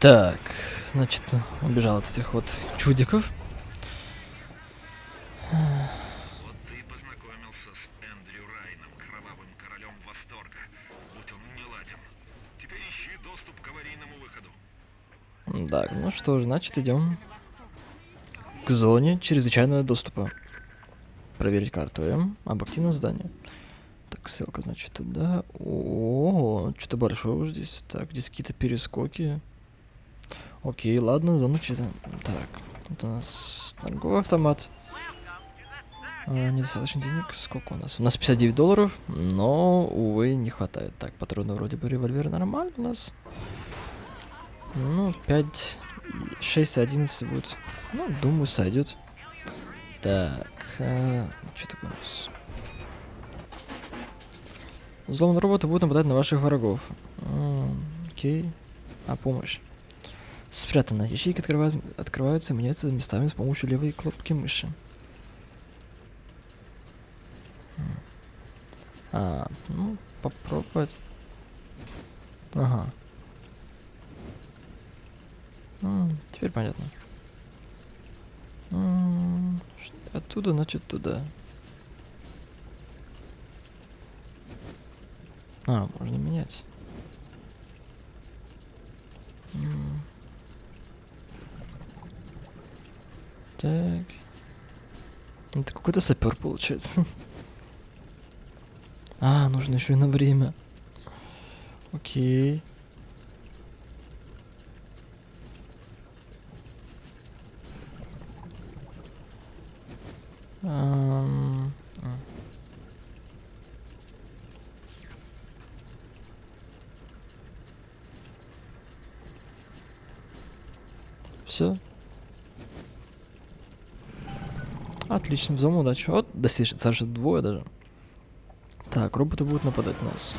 Так, значит, убежал от этих вот чудиков. Вот ты познакомился с Эндрю Райном, кровавым королем восторга. Будь он не ладен. Теперь ищи доступ к аварийному выходу. Так, ну что ж, значит, идем к зоне чрезвычайного доступа. Проверить карту М об активном здании. Так, ссылка, значит, туда. О, что-то большое уже здесь. Так, здесь какие-то перескоки. Окей, ладно, чисто. Так, вот у нас торговый автомат. А, недостаточно денег. Сколько у нас? У нас 59 долларов, но, увы, не хватает. Так, патроны вроде бы револьвер нормально у нас. Ну, 5, 6, 11 будет. Ну, думаю, сойдет. Так, а, что такое у нас? Взломанные роботы будут нападать на ваших врагов. М, Окей. А помощь? Спрятано. Ячейки открывают, открываются и меняются местами с помощью левой кнопки мыши. А, ну, попробовать. Ага. М, теперь понятно. М, Оттуда, значит, туда. А, можно менять. Так. Это какой-то сапер получается. А, нужно еще и на время. Окей. Ам, м. Все. Отлично, взлом удачи. Вот, достижение, сразу двое даже. Так, роботы будут нападать на нас.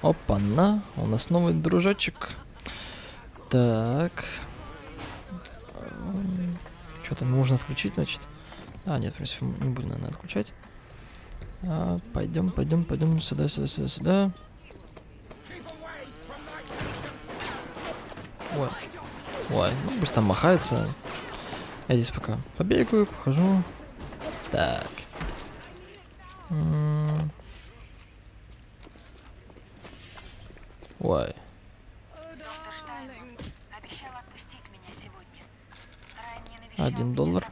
Опа-на, у нас новый дружочек. Так. Что-то нужно отключить, значит. А, нет, в принципе, не буду, наверное, отключать. А, пойдем, пойдем, пойдем сюда, сюда, сюда, сюда. Ой. Ой, ну пусть там махается. Я здесь пока побегаю, похожу. Так. Ой. Один доллар.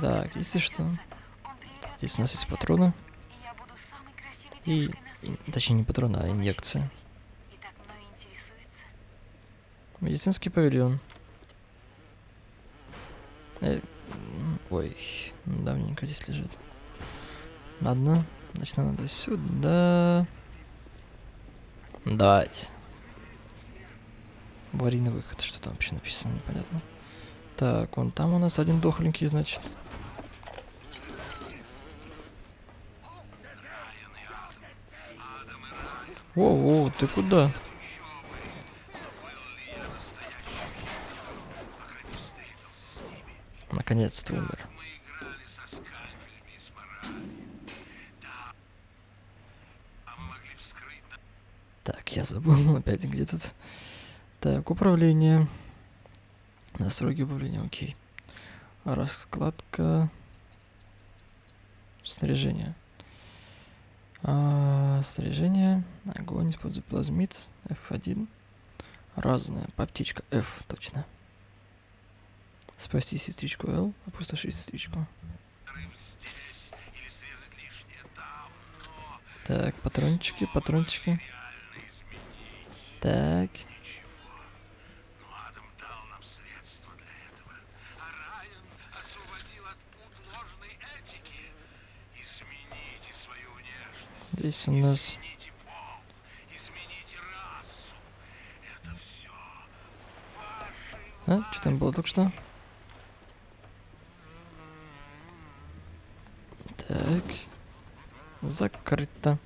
Так, если что, Здесь у нас есть патроны. И, точнее не патроны, а инъекция. Медицинский павильон. Э, ой, давненько здесь лежит. Ладно, значит надо сюда. Давайте. Аварийный выход. Что там вообще написано, непонятно. Так, вон там у нас один дохленький, значит. Воу, ты куда? Наконец-то умер. Так, я забыл опять где тут. Так, управление. Настройки управления, окей. Раскладка. Снаряжение. А, снаряжение. Огонь, используй плазмит. F1. Разное. Птичка F, точно. Спасти сестричку L. Опустошить сестричку. Так, патрончики, патрончики. Так. Здесь у нас... А, что там было только что? Так. Закрыто.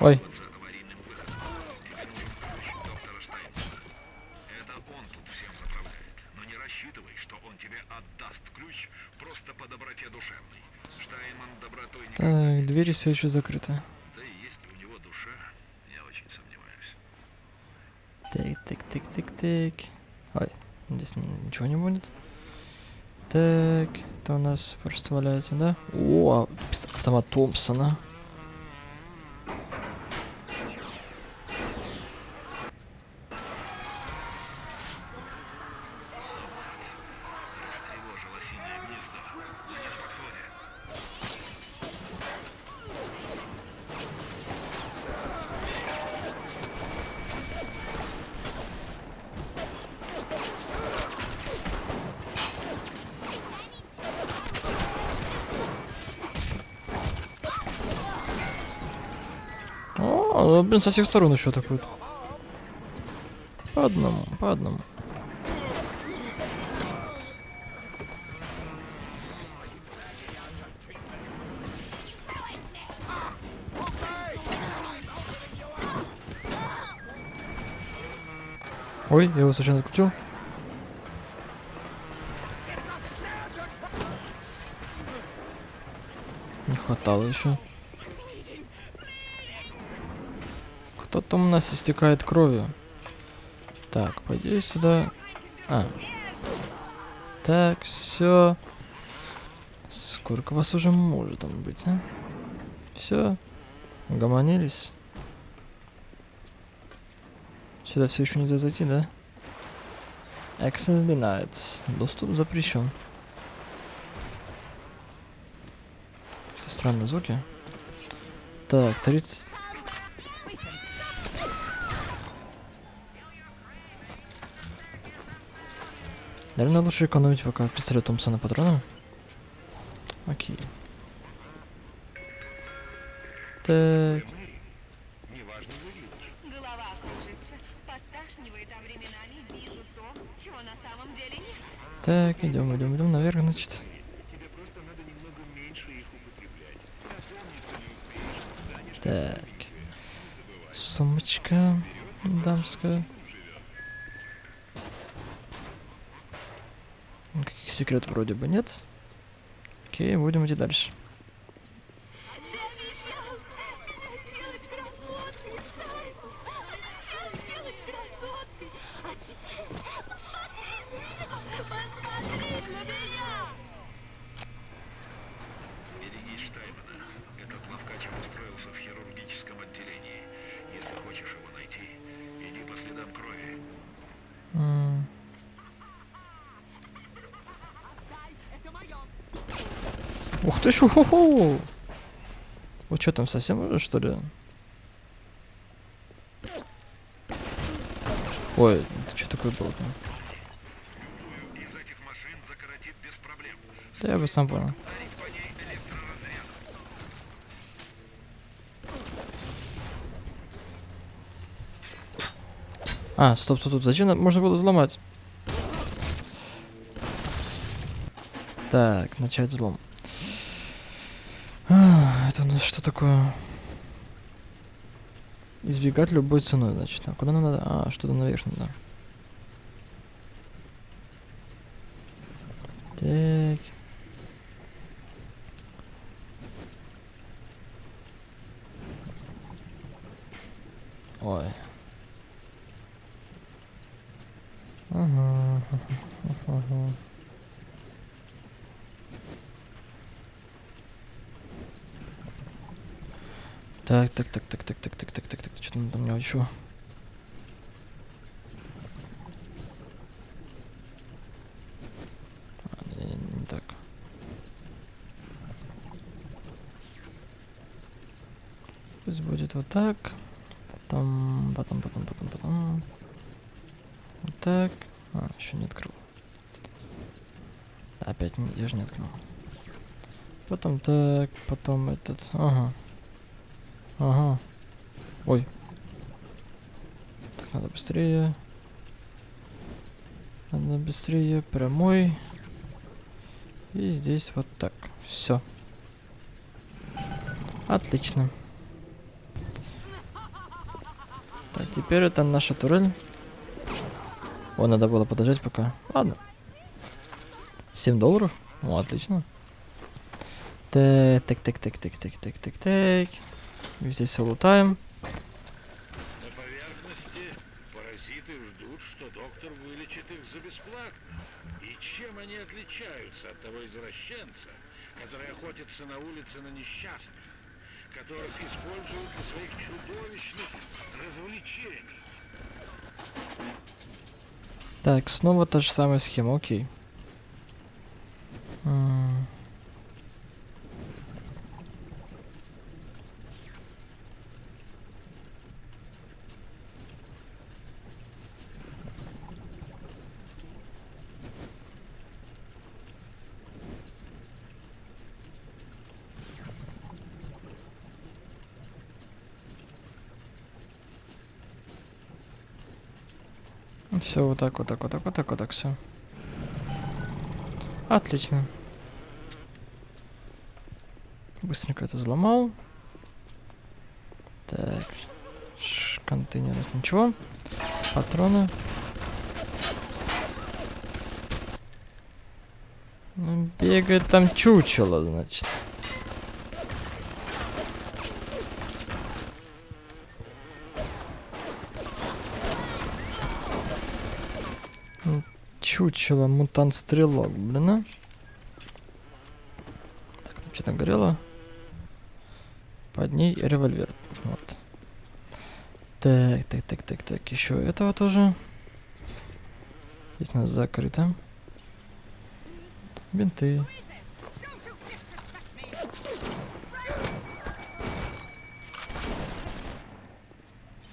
Ой, двери все еще закрыты. Да и есть у него душа, я очень сомневаюсь. Так, так, так, так, так. Ой, здесь ничего не будет. Так, это у нас просто валяется, да? О, а, автомат Томпсона. Ну, блин, со всех сторон еще атакуют. По одному, по одному. Ой, я его случайно отключил. Не хватало еще. Кто там у нас истекает кровью? Так, пойди сюда. А. Так, все. Сколько вас уже может там быть, а? Все. Угомонились. Сюда все еще нельзя зайти, да? Access denied. Доступ запрещен. Что странные звуки. Так, 30... Наверное, лучше экономить пока пистолет Томпсона патроном. Окей. Так. Так, идем, идем, идем наверх, значит. Так. Сумочка дамская. Секретов вроде бы нет. Окей, будем идти дальше. Ух ты ж, уху Вы что там совсем уже, что ли? Ой, это что такое было там? Да я бы сам понял. А, стоп, стоп, стоп, зачем можно было взломать? Так, начать взлом. Что такое? Избегать любой ценой, значит. А куда надо? А, что-то наверх надо. Так. Ой. Ага. ага. Так, так, так, так, так, так, так, так, так, так, что там у меня еще? А, так. Пусть будет вот так. Потом, потом, потом, потом, потом. Вот так. А, еще не открыл. Опять я же не открыл. Потом так, потом этот. Ага. Ага. Ой. Так, надо быстрее. Надо быстрее. Прямой. И здесь вот так. Все. Отлично. теперь это наша турель. О, надо было подождать пока. Ладно. 7 долларов? Ну, отлично. Так, так, так, так, так, так, так, так, так. Здесь все лутаем. На поверхности паразиты ждут, что доктор вылечит их за бесплатно. И чем они отличаются от того извращенца, который охотится на улице на несчастных, которых используют для своих чудовищных развлечений? Так, снова та же самая схема, окей. М. Все вот так, вот так, вот так, вот так, вот так, все. Отлично. Быстренько это взломал. Так. Контейнер, раз ничего. Патроны. Ну, бегает там чучело, значит. Ну, Чучело, мутант-стрелок, блин, а? Так, там что-то горело. Под ней револьвер. Вот. Так, так, так, так, так. Еще этого тоже. Здесь у нас закрыто. Бинты.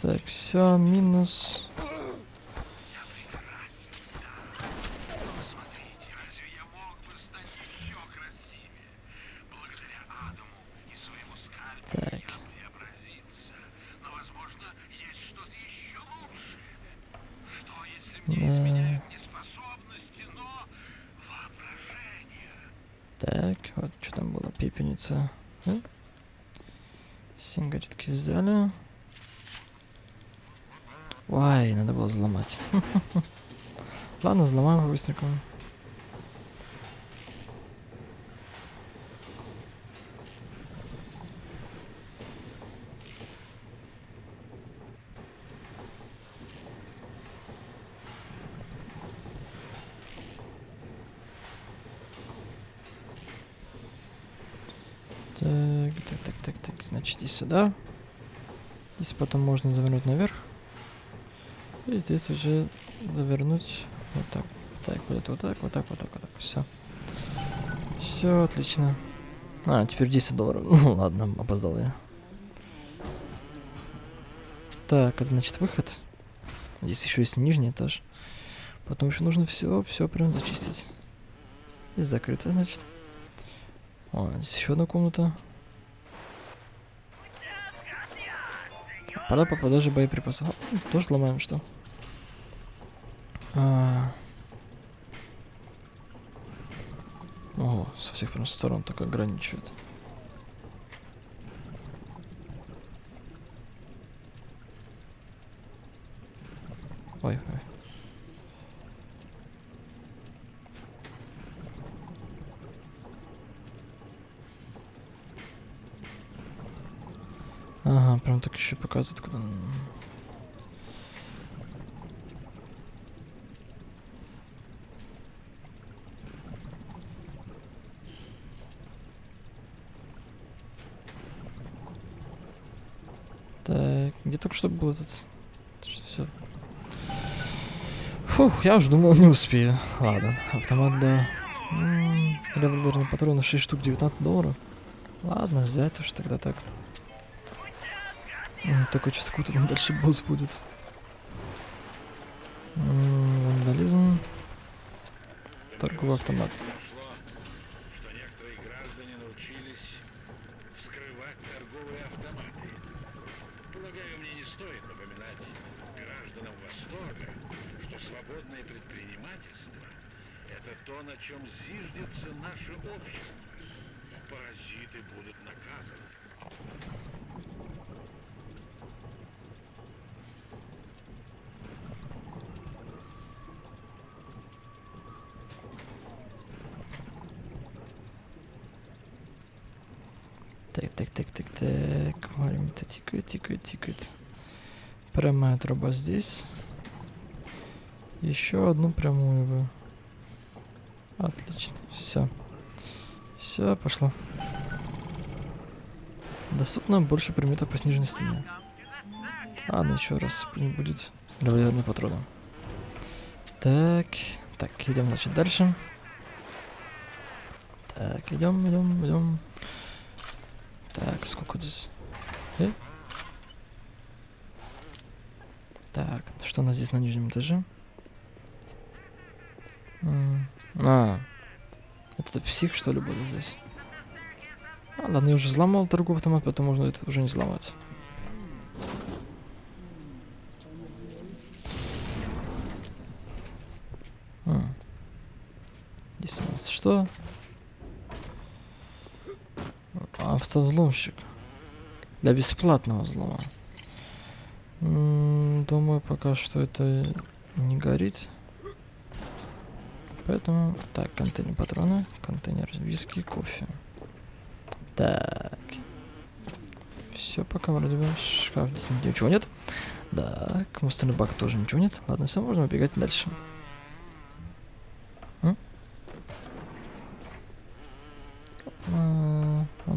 Так, все, минус. Смотрите, разве я мог бы стать еще красивее? Благодаря Адаму и своему скальпу Так. преобразиться. Но, возможно, есть что-то еще лучше. Что, если мне Да. изменяют не способности, но воображение? Так, вот что там было, пепельница. Да? Сигаретки взяли. Ой, взломать. Ладно, взломаем быстренько. Так, так, так, так, так, значит, и сюда. Здесь потом можно завернуть наверх. И здесь уже завернуть вот так. Так, будет вот так, вот так, вот так, вот так. Все. Все отлично. А, теперь 10 долларов. Ну ладно, опоздал я. Так, это значит выход. Здесь еще есть нижний этаж. Потом еще нужно все, все прям зачистить. Здесь закрыто, значит. О, здесь еще одна комната. Пора по продаже боеприпасов. О, Тоже сломаем, что? А. Ого, со всех прям сторон так ограничивает. Ой, ой. Ага, прям так еще показывает, куда. н- Так, где только что был этот? Все. Фух, я уже думал, не успею. Ладно, автомат. М, Револьверные патроны 6 штук 19 долларов. Ладно, взять уж тогда так. М, Только сейчас какой-то там дальше босс будет. М, Вандализм. Торговый автомат. Так, так, так, так, так. Время-то тикает, тикает, тикает. Прямая труба здесь. Еще одну прямую бы. Отлично. Все. Все, пошло. Доступно больше предметов по сниженной стене. Ладно, еще раз не будет револьверные патроны. Так, так, идем, значит, дальше. Так, идем, идем, идем. Так, сколько здесь? Э? Так, что у нас здесь на нижнем этаже? А, это псих, что ли, будет здесь? А, ладно, я уже взломал торговый автомат, поэтому можно это уже не взломать. М. Здесь у нас что? Автовзломщик. Для бесплатного взлома. Думаю, пока что это не горит. Поэтому... Так, контейнер патроны, контейнер виски, кофе. Так. Все, пока вроде бы шкаф здесь ничего нет. Так, мусорный бак тоже ничего нет. Ладно, все, можно убегать дальше. М? А, он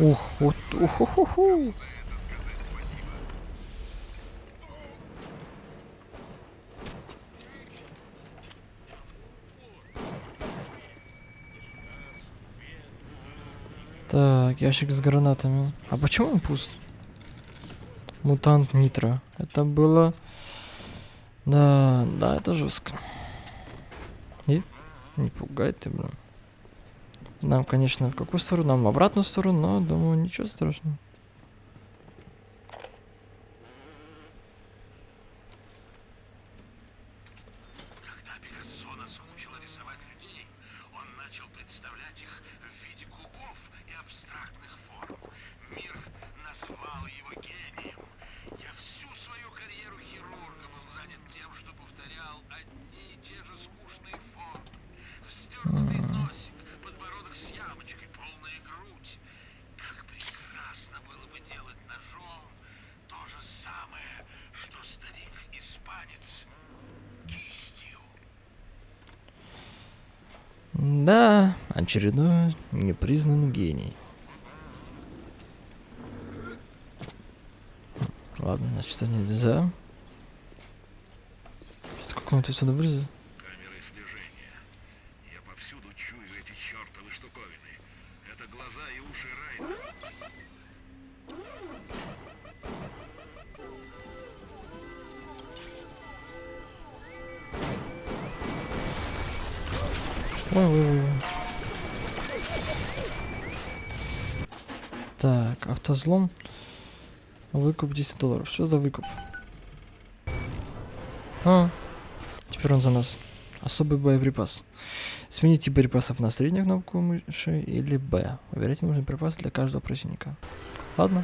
Ух, вот. За это сказать спасибо. Так, ящик с гранатами. А почему он пуст? Мутант Нитро. Это было... Да, да, это жестко. И? Не пугай ты, блин. Нам, конечно, в какую сторону? Нам в обратную сторону, но, думаю, ничего страшного. Да, очередной непризнанный гений. Ладно, значит, что нельзя. Сейчас он отсюда вылезет? Ой, ой. ой. Так, автозлом. Выкуп 10 долларов. Что за выкуп? А, теперь он за нас. Особый боеприпас. Смените боеприпасов на среднюю кнопку мыши или Б. Выбирайте нужный припас для каждого противника. Ладно.